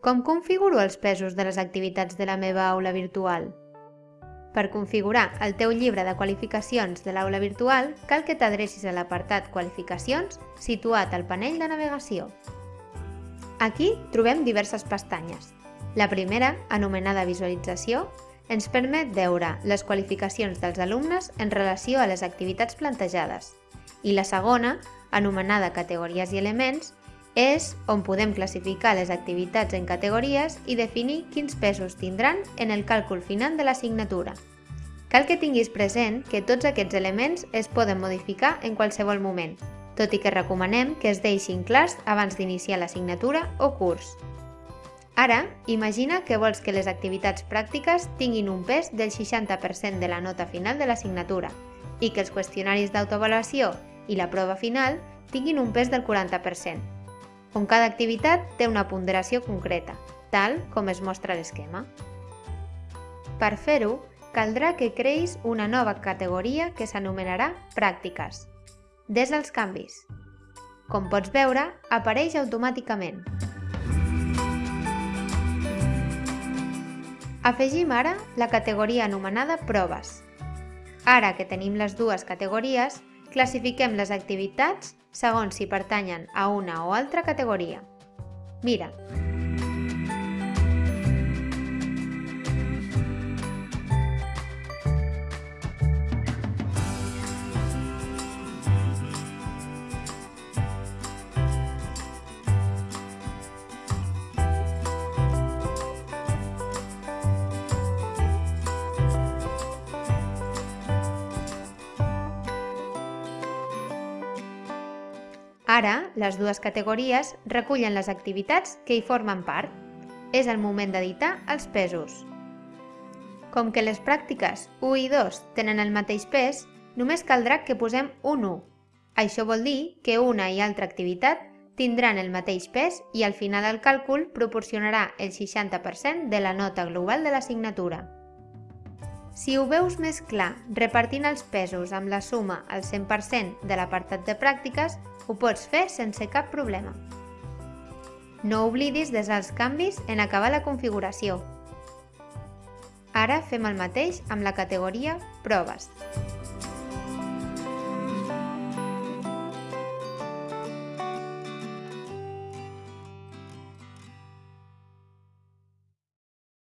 com configuro els pesos de les activitats de la meva aula virtual? Per configurar el teu llibre de qualificacions de l'aula virtual, cal que t'adrecis a l'apartat Qualificacions situat al panell de navegació. Aquí trobem diverses pestanyes. La primera, anomenada Visualització, ens permet veure les qualificacions dels alumnes en relació a les activitats plantejades. I la segona, anomenada Categories i elements, és on podem classificar les activitats en categories i definir quins pesos tindran en el càlcul final de l'assignatura. Cal que tinguis present que tots aquests elements es poden modificar en qualsevol moment, tot i que recomanem que es deixin clars abans d'iniciar l'assignatura o curs. Ara, imagina que vols que les activitats pràctiques tinguin un pes del 60% de la nota final de l'assignatura i que els qüestionaris d'autoavaluació i la prova final tinguin un pes del 40% on cada activitat té una ponderació concreta, tal com es mostra l'esquema. Per fer-ho, caldrà que creïs una nova categoria que s'anomenarà Pràctiques. Des els canvis. Com pots veure, apareix automàticament. Afegim ara la categoria anomenada Proves. Ara que tenim les dues categories, classifiquem les activitats segons si pertanyen a una o altra categoria. Mira, Ara, les dues categories recullen les activitats que hi formen part. És el moment d'editar els pesos. Com que les pràctiques 1 i 2 tenen el mateix pes, només caldrà que posem un 1. Això vol dir que una i altra activitat tindran el mateix pes i al final del càlcul proporcionarà el 60% de la nota global de l'assignatura. Si ho veus més clar repartint els pesos amb la suma al 100% de l'apartat de pràctiques, ho pots fer sense cap problema. No oblidis desar els canvis en acabar la configuració. Ara fem el mateix amb la categoria Proves.